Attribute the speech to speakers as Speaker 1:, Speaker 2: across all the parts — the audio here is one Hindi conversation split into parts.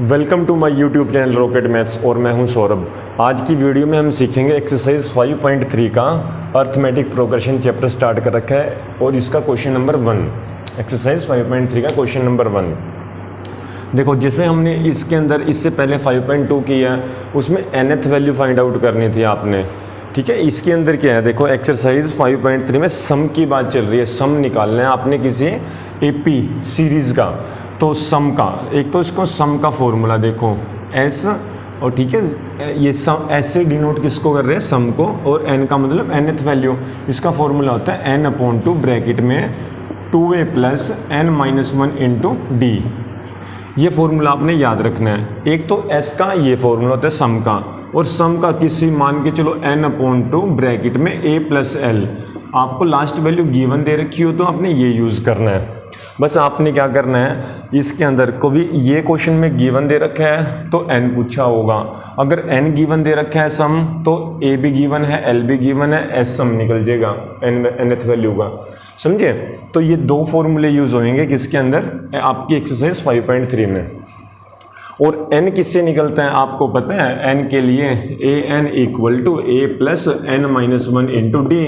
Speaker 1: Welcome to my YouTube channel Rocket Maths और मैं हूँ सौरभ। आज की वीडियो में हम सीखेंगे एक्सरसाइज 5.3 का अर्थमेटिक प्रोग्रेशन चैप्टर स्टार्ट कर रखा है और इसका क्वेश्चन नंबर वन एक्सरसाइज 5.3 का क्वेश्चन नंबर वन देखो, जैसे हमने इसके अंदर, इससे पहले 5.2 किया, उसमें nth वैल्यू फाइंड आउट करनी थी आपने। ठीक है, इसके अंदर क्या है? देखो एक्सरसाइज 5.3 में सम की बात चल रही है सम निकालना है आपने किसी एपी सीरीज़ का। तो सम का, एक तो इसको सम का फॉर्मूला देखो एस और ठीक है, ये सम एस से डिनोट किसको कर रहे हैं? सम को, और एन का मतलब एनथ वैल्यू इसका फॉर्मूला होता है एन अपॉन टू ब्रैकेट में two a plus n minus one into d ये फॉर्मूला आपने याद रखना है। एक तो एस का, ये फॉर्मूला होता है सम का, और सम का किसी मान के चलो एन अपॉन टू ब्रैकेट में ए प्लस एल आपको लास्ट वैल्यू गिवन दे रखी हो तो आपने ये यूज़ करना है। बस आपने क्या करना है, इसके अंदर को भी ये क्वेश्चन में गिवन दे रखा है तो एन पूछा होगा। अगर एन गिवन दे रखा है सम तो ए भी गिवन है एल भी गिवन है एस सम निकल जाएगा एन एन एथ वैल्यू का। समझे? तो ये दो फॉर्मूले यूज़ होंगे किसके अंदर? आपकी एक्सरसाइज 5.3 में। और एन किससे निकलता है, आपको पता है एन के लिए a n equal to a plus n minus one into d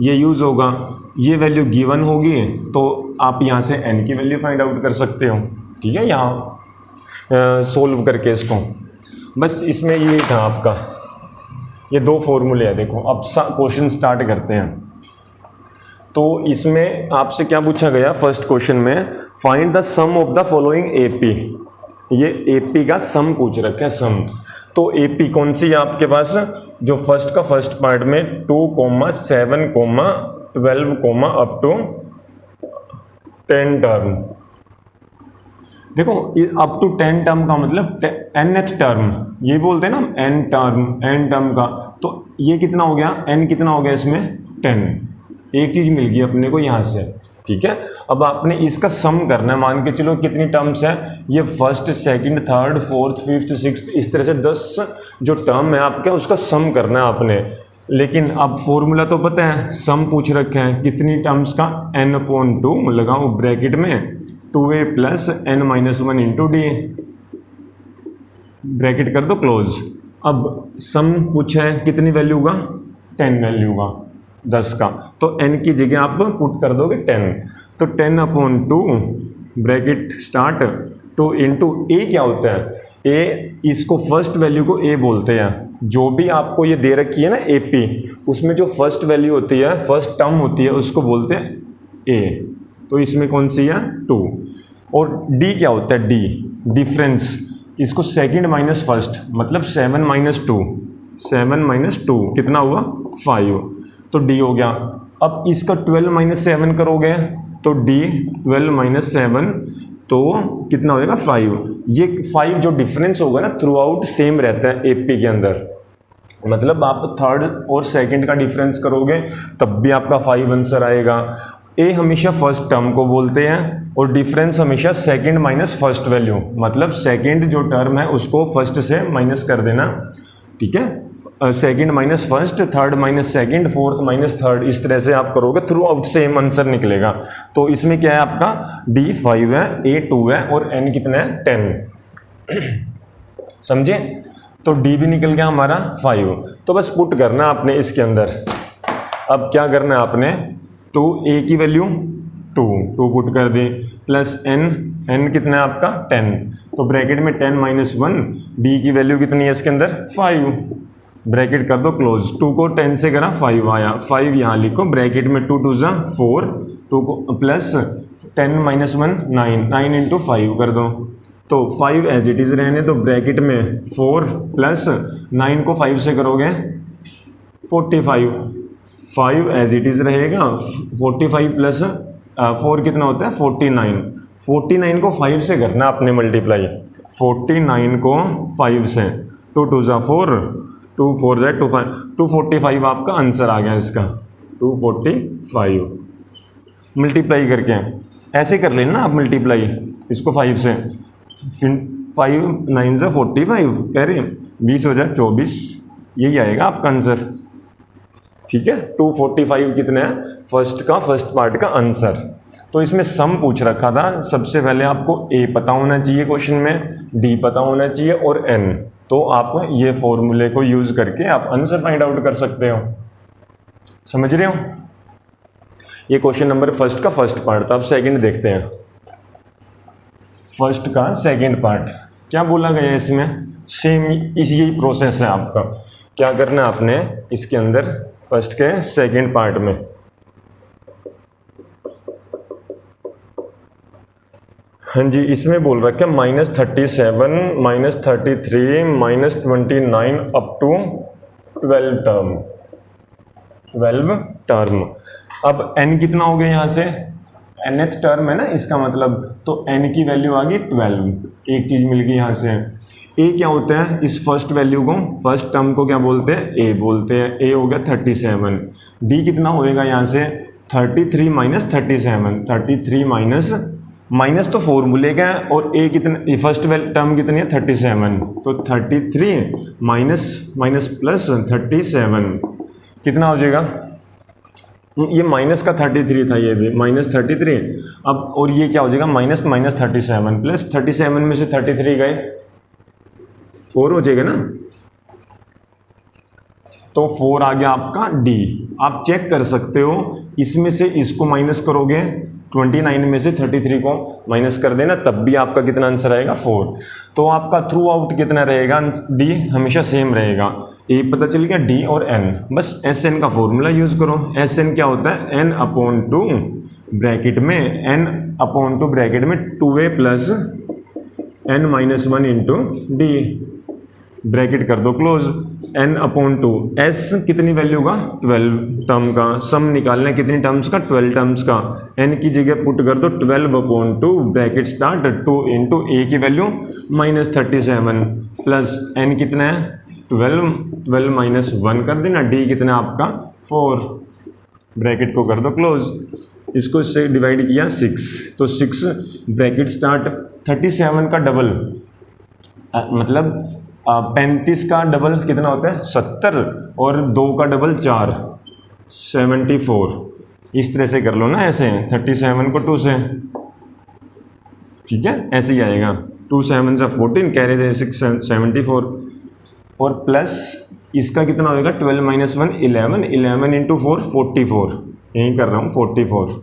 Speaker 1: ये यूज़ होगा। ये वैल्यू गिवन होगी तो आप यहाँ से एन की वैल्यू फाइंड आउट कर सकते हो। ठीक है, यहाँ सोल्व करके इसको। बस इसमें ये था आपका। ये दो फॉर्मूले हैं, देखो, अब क्वेश्चन स्टार्ट करते हैं। तो इसमें आपसे क्या पूछा गया? फ़र्स्ट क्वेश्चन में find the sum of the following AP ये एपी का सम पूछ रखे सम तो एपी कौन सी है आपके पास? जो फ़र्स्ट का फ़र्स्ट पार्ट में two comma seven comma twelve comma up to ten term देखो अप टू टेन टर्म का मतलब एन एच टर्म ये बोलते हैं ना एन टर्म एन टर्म का। तो ये कितना हो गया? एन कितना हो गया इसमें? टेन एक चीज़ मिल गई अपने को यहाँ से, ठीक है? अब आपने इसका सम करना है। मान के चलो कितनी टर्म्स है? ये first second third fourth fifth six इस तरह से दस जो टर्म है आपके, उसका सम करना है आपने। लेकिन अब फॉर्मूला तो पता है सम पूछ रखे हैं, कितनी टर्म्स का एन अपॉन टू लगाओ ब्रैकेट में two a plus n minus one into d bracket कर दो क्लोज अब सम पूछा है, कितनी वैल्यू का टेन वैल्यू का दस का। तो एन की जगह आप पुट कर दोगे टेन तो ten upon two bracket start two into a क्या होता है? ए इसको फ़र्स्ट वैल्यू को ए बोलते हैं। जो भी आपको ये दे रखी है ना ए पी उसमें जो फ़र्स्ट वैल्यू होती है फ़र्स्ट टर्म होती है, उसको बोलते हैं ए तो इसमें कौन सी है? टू और डी क्या होता है? डी डिफरेंस इसको सेकंड माइनस फ़र्स्ट मतलब seven minus two seven minus two कितना हुआ? फाइव तो डी हो गया। अब इसका ट्वेल्व माइनस सेवन करोगे तो डी ट्वेल्व माइनस सेवन तो कितना होएगा? फाइव ये फाइव जो डिफरेंस होगा ना थ्रू आउट सेम रहता है एपी के अंदर। मतलब आप थर्ड और सेकंड का डिफरेंस करोगे, तब भी आपका फाइव आंसर आएगा। ए हमेशा फ़र्स्ट टर्म को बोलते हैं और डिफरेंस हमेशा सेकंड माइनस फ़र्स्ट वैल्यू मतलब सेकंड जो टर्म है, उसको फ़र्स्ट से माइनस कर देना। ठीक है? Second minus first third minus second fourth minus third इस तरह से आप करोगे थ्रू आउट सेम आंसर निकलेगा। तो इसमें क्या है आपका? डी फाइव है ए टू है और एन कितना है? टेन समझे? तो डी भी निकल गया हमारा फाइव तो बस पुट करना आपने इसके अंदर। अब क्या करना है आपने? टू ए की वैल्यू टू टू पुट कर दी। प्लस एन एन कितना है आपका? टेन तो ब्रैकेट में टेन माइनस वन डी की वैल्यू कितनी है इसके अंदर? फाइव ब्रैकेट कर दो क्लोज टू को टेन से करा फाइव आया. फाइव यहाँ लिखो, ब्रैकेट में टू टू ज़ा फोर टू को plus ten minus one nine nine into five कर दो. तो फाइव एज इट इज़ रहने तो ब्रैकेट में. फोर प्लस नाइन को फाइव से करोगे forty five five as it is रहेगा फोर्टी फाइव प्लस फोर कितना होता है? फोर्टी नाइन फोर्टी नाइन को फाइव से करना आपने मल्टीप्लाई फोर्टी नाइन को फाइव से. टू टू ज़ा four two four Z, two five, two forty five आपका आंसर आ गया इसका। To forty five. मल्टीप्लाई करके ऐसे कर लेना आप मल्टीप्लाई इसको फाइव से। फिर फाइव नाइन से फोर्टी फाइव कह रहे बीस हो जाए, चौबीस, यही आएगा आपका आंसर। ठीक है? टू फोर्टी फाइव कितना है? फ़र्स्ट का फ़र्स्ट पार्ट का आंसर। तो इसमें सम पूछ रखा था। सबसे पहले आपको ए पता होना चाहिए क्वेश्चन में डी पता होना चाहिए और एन तो आप ये फॉर्मूले को यूज़ करके आप आंसर फाइंड आउट कर सकते हो। समझ रहे हो? ये क्वेश्चन नंबर फ़र्स्ट का फ़र्स्ट पार्ट था, अब सेकंड देखते हैं। फ़र्स्ट का सेकंड पार्ट क्या बोला गया है इसमें सेम इस यही प्रोसेस है आपका। क्या करना आपने? इसके अंदर फ़र्स्ट के सेकंड पार्ट में। हाँ जी, इसमें बोल रखा minus thirty seven minus thirty three minus twenty nine up to twelve term twelve term अब एन कितना हो गया यहाँ से? एन एथ टर्म है ना, इसका मतलब। तो एन की वैल्यू आ गई ट्वेल्व एक चीज़ मिल गई यहाँ से। ए क्या होता है? इस फ़र्स्ट वैल्यू को फ़र्स्ट टर्म को क्या बोलते हैं? ए बोलते हैं। ए हो गया थर्टी सेवन डी कितना होएगा यहाँ से? Thirty three minus thirty seven thirty three minus minus तो फॉर्मूले का है और ए कितने फ़र्स्ट टर्म कितनी है? थर्टी सेवन तो thirty three minus minus plus thirty seven कितना हो जाएगा? ये माइनस का थर्टी थ्री था ये भी माइनस थर्टी थ्री अब, और ये क्या हो जाएगा? Minus minus thirty seven plus thirty seven में से थर्टी थ्री गए। फोर हो जाएगा ना? तो फोर आ गया आपका डी आप चेक कर सकते हो, इसमें से इसको माइनस करोगे 29 में से 33 को माइनस कर देना, तब भी आपका कितना आंसर आएगा? फोर तो आपका थ्रू आउट कितना रहेगा? डी हमेशा सेम रहेगा। ए पता चल गया डी और एन बस एस एन का फॉर्मूला यूज़ करो। एस एन क्या होता है? एन अपॉन टू ब्रैकेट में एन अपॉन टू ब्रैकेट में two A plus N minus one into D bracket कर दो close N upon two S कितनी वैल्यू का ट्वेल्व टर्म का. सम निकालना है कितनी टर्म्स का? ट्वेल्व टर्म्स का. एन की जगह पुट कर दो twelve upon two bracket start two into A की value minus thirty seven plus N कितना है? ट्वेल्व ट्वेल्व माइनस वन कर देना. डी कितना आपका? फोर ब्रैकेट को कर दो क्लोज इसको इससे डिवाइड किया सिक्स तो six bracket start thirty seven का डबल मतलब पैंतीस का डबल कितना होता है? सत्तर और दो का डबल चार सेवेंटी फोर इस तरह से कर लो ना ऐसे थर्टी सेवन को टू से। ठीक है? ऐसे ही आएगा। टू सेवन से फोर्टीन कह रहे थे सिक्स सेवेंटी फोर और प्लस इसका कितना होएगा? Twelve minus one eleven eleven into four forty four यही कर रहा हूँ forty four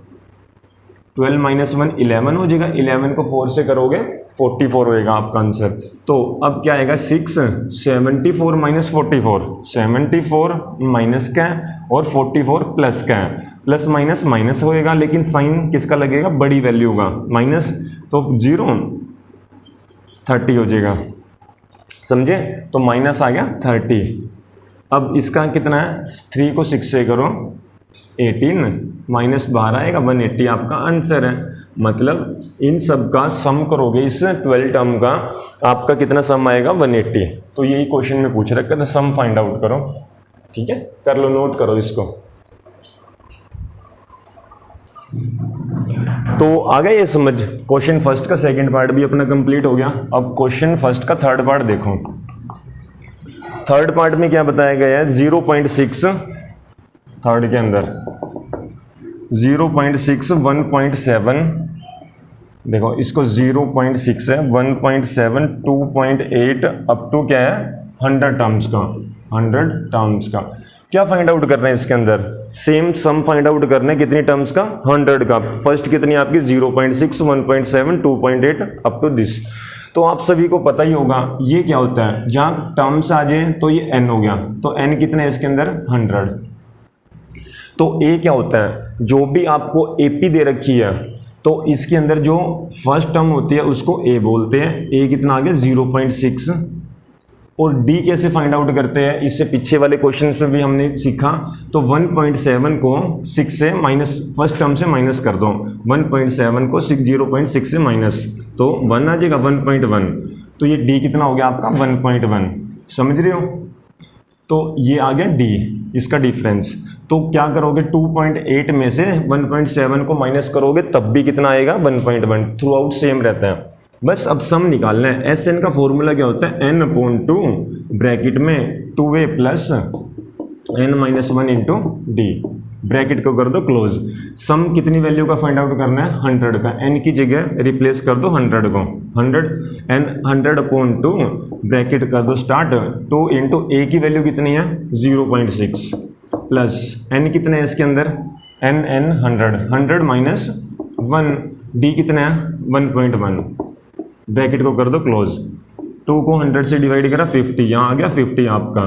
Speaker 1: twelve minus one eleven हो जाएगा। इलेवन को फोर से करोगे फोर्टी फोर होएगा आपका आंसर। तो अब क्या आएगा? Six seventy four minus forty four. Seventy four minus का है? और फोर्टी फोर प्लस का है? प्लस माइनस माइनस होएगा, लेकिन साइन किसका लगेगा? बड़ी वैल्यू का। माइनस तो ज़ीरो, थर्टी हो जाएगा। समझे? तो माइनस आ गया थर्टी। अब इसका कितना है? थ्री को सिक्स से करो, एटीन। माइनस बारह आएगा, वन एट्टी आपका आंसर है। मतलब इन सब का सम करोगे, इस ट्वेल्व टर्म का, आपका कितना सम आएगा? 180 तो यही क्वेश्चन में पूछ रखा था सम फाइंड आउट करो। ठीक है? कर लो नोट करो इसको। तो आ गया ये समझ। क्वेश्चन फ़र्स्ट का सेकंड पार्ट भी अपना कंप्लीट हो गया। अब क्वेश्चन फ़र्स्ट का थर्ड पार्ट देखो। थर्ड पार्ट में क्या बताया गया है? ज़ीरो पॉइंट सिक्स थर्ड के अंदर। Zero point six one point seven देखो, इसको ज़ीरो पॉइंट सिक्स है one point seven two point eight up to क्या है? हंड्रेड टर्म्स का हंड्रेड टर्म्स का। क्या फाइंड आउट करना है इसके अंदर? सेम सम फाइंड आउट करना है, कितनी टर्म्स का? हंड्रेड का। फ़र्स्ट कितनी आपकी? Zero point six one point seven two point eight up to this तो आप सभी को पता ही होगा, ये क्या होता है? जहाँ टर्म्स आ जाए तो ये एन हो गया। तो एन कितना है इसके अंदर? हंड्रेड तो ए क्या होता है? जो भी आपको एपी दे रखी है तो इसके अंदर जो फ़र्स्ट टर्म होती है, उसको ए बोलते हैं। ए कितना आ गया? ज़ीरो पॉइंट सिक्स और डी कैसे फाइंड आउट करते हैं? इससे पीछे वाले क्वेश्चन में भी हमने सीखा। तो 1.7 को 6 से माइनस फ़र्स्ट टर्म से माइनस कर दो। 1.7 को 6 0.6 से माइनस तो 1 आ जाएगा 1.1 तो ये डी कितना हो गया आपका? 1.1 समझ रहे हो? तो ये आ गया डी इसका डिफरेंस तो क्या करोगे? 2.8 में से 1.7 को माइनस करोगे, तब भी कितना आएगा? 1.1 थ्रू आउट सेम रहता है। बस अब सम निकालना है। एस एन का फॉर्मूला क्या होता है? एन अपॉन टू ब्रैकेट में two A plus N minus one into D bracket को कर दो क्लोज सम कितनी वैल्यू का फाइंड आउट करना है? हंड्रेड का। एन की जगह रिप्लेस कर दो हंड्रेड को। Hundred N hundred upon two bracket कर दो स्टार्ट टू इंटू ए की वैल्यू कितनी है? Zero point six plus N कितने है इसके अंदर? N N hundred hundred minus one D कितना है? वन पॉइंट वन ब्रैकेट को कर दो क्लोज टू को हंड्रेड से डिवाइड करा फिफ्टी यहाँ आ गया फिफ्टी आपका.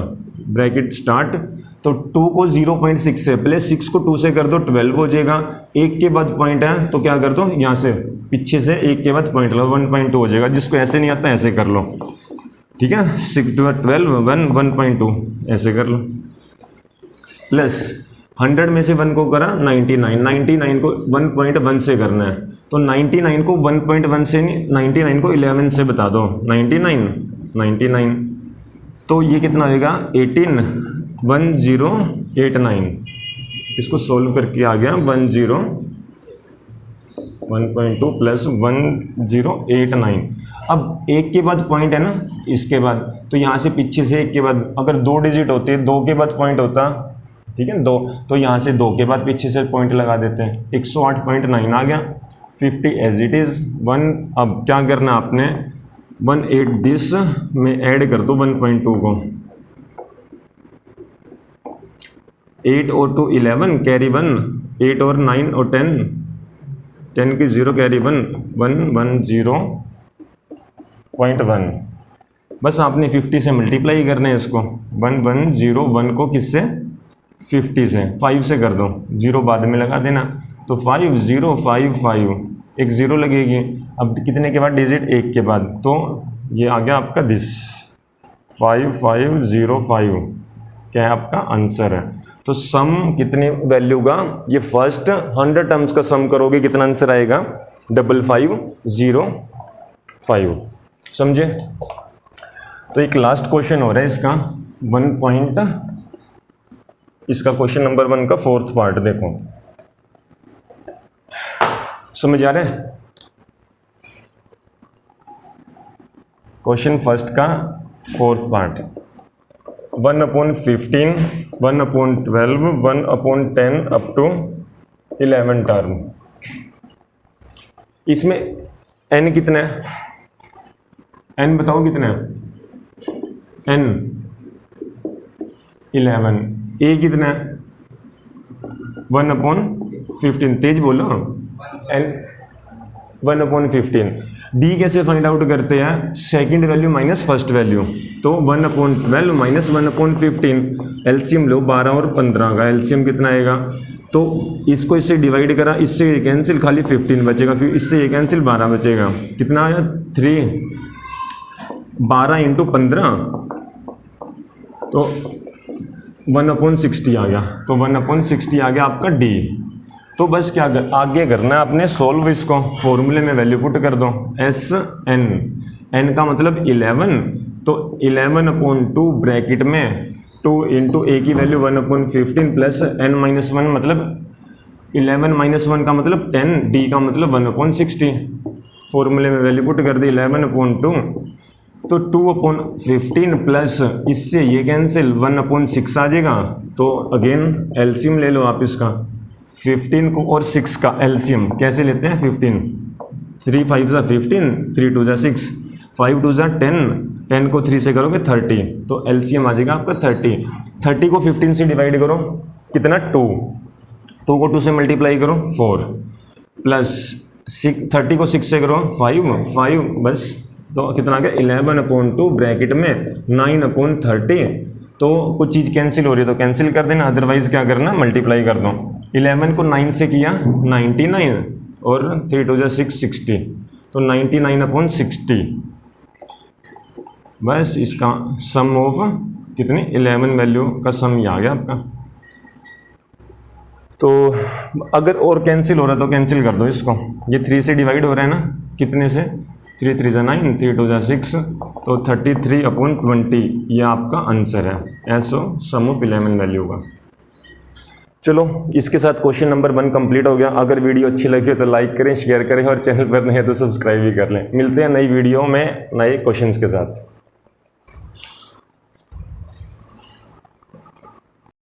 Speaker 1: ब्रैकेट स्टार्ट तो टू को ज़ीरो पॉइंट सिक्स से प्लस सिक्स को टू से कर दो ट्वेल्व हो जाएगा. एक के बाद पॉइंट है तो क्या कर दो? यहाँ से, पीछे से एक के बाद पॉइंट लो वन पॉइंट टू हो जाएगा. जिसको ऐसे नहीं आता, ऐसे कर लो. ठीक है? Six twelve one one point two ऐसे कर लो. प्लस हंड्रेड में से वन को करा नाइन्टी नाइन। नाइन्टी नाइन को वन पॉइंट वन से करना है। तो 99 को 1.1 से नहीं 99 को 11 से बता दो। 99 99 तो ये कितना होगा 18 1089 इसको सोल्व करके आ गया 10 1.2 प्लस 1089 अब एक के बाद पॉइंट है ना, इसके बाद। तो यहाँ से पीछे से एक के बाद, अगर दो डिजिट होते, दो के बाद पॉइंट होता ठीक है, दो। तो यहाँ से दो के बाद पीछे से पॉइंट लगा देते हैं। 108.9 आ गया। Fifty as it is one अब क्या करना आपने? वन एट दिस में ऐड कर दो वन पॉइंट टू को। एट और two eleven carry one eight और नाइन और टेन टेन की zero carry one one one zero point one बस आपने फिफ्टी से मल्टीप्लाई करना है इसको। वन वन ज़ीरो वन को किससे? फिफ्टी से फाइव से कर दो। ज़ीरो बाद में लगा देना। तो फाइव ज़ीरो फाइव फाइव एक ज़ीरो लगेगी। अब कितने के बाद? डिजिट एक के बाद। तो ये आ गया आपका this five five zero five क्या है आपका? आंसर है। तो सम कितने वैल्यू का? ये फ़र्स्ट हंड्रेड टर्म्स का सम करोगे, कितना आंसर आएगा? डबल फाइव ज़ीरो फाइव समझे? तो एक लास्ट क्वेश्चन हो रहा है इसका। वन पॉइंट इसका क्वेश्चन नंबर वन का फोर्थ पार्ट देखो। समझ आ रहे क्वेश्चन फ़र्स्ट का fourth part one upon fifteen one upon twelve one upon ten up to eleven term इसमें एन कितना है? एन बताओ कितना है? एन इलेवन ए कितना है। वन अपॉन फिफ्टीन तेज बोलो। N one upon fifteen D कैसे फाइंड आउट करते हैं? Second value minus first value तो one upon twelve minus one upon fifteen LCM लो बारह और पंद्रह का। एलसीएम कितना आएगा? तो इसको इससे डिवाइड करा। इससे ये कैंसिल खाली फिफ्टीन बचेगा। फिर इससे ये कैंसिल बारह बचेगा। कितना आया? थ्री बारह इंटू पंद्रह. तो वन अपॉन सिक्सटी आ गया। तो वन अपॉन सिक्सटी आ गया आपका डी। तो बस क्या कर, आगे करना है आपने सोल्व इसको। फॉर्मूले में वैल्यू पुट कर दो। एस एन एन का मतलब इलेवन तो इलेवन अपॉन टू ब्रैकेट में टू इंटू ए की value one upon fifteen plus N minus one मतलब इलेवन माइनस वन का मतलब टेन डी का मतलब वन अपॉन सिक्सटी फॉर्मूले में वैल्यू पुट कर दी इलेवन अपॉन टू तो टू अपॉन फिफ्टीन प्लस इससे ये कैंसिल वन अपॉन सिक्स आ जाएगा। तो अगेन एल्सियम ले लो आप इसका। फिफ्टीन को और सिक्स का एलसीएम कैसे लेते हैं फिफ्टीन थ्री फाइव ज़ा फिफ्टीन थ्री टू ज़ा सिक्स फाइव टू ज़ा टेन टेन को थ्री से करोगे थर्टी तो एलसीएम आ जाएगा आपका थर्टी थर्टी को फिफ्टीन से डिवाइड करो। कितना? टू टू को टू से मल्टीप्लाई करो फोर प्लस सिक्स थर्टी को सिक्स से करो फाइव फाइव बस। तो कितना आ गया? इलेवन अपॉन टू ब्रैकेट में नाइन अपॉन थर्टी। तो कुछ चीज़ कैंसिल हो रही है तो कैंसिल कर देना अदरवाइज़ क्या करना? मल्टीप्लाई कर दो। इलेवन को नाइन से किया नाइन्टी नाइन और थ्री टू जो सिक्स, सिक्सटी। तो नाइन्टी नाइन अपॉन सिक्सटी। बस इसका सम ऑफ़ कितनी? इलेवन वैल्यू का सम ही आ गया आपका। तो अगर और कैंसिल हो रहा है तो कैंसिल कर दो इसको। ये थ्री से डिवाइड हो रहा है ना, कितने से? थ्री थ्री ज़ा नाइन, थ्री टू ज़ा सिक्स तो थर्टी थ्री अपॉन ट्वेंटी, ये आपका आंसर है। ऐसो सम ऑफ़ इलेवन वैल्यू का चलो, इसके साथ क्वेश्चन नंबर वन कंप्लीट हो गया। अगर वीडियो अच्छी लगी हो तो लाइक करें शेयर करें, और चैनल पर नहीं है तो सब्सक्राइब भी कर लें। मिलते हैं नई वीडियो में नए क्वेश्चंस के साथ।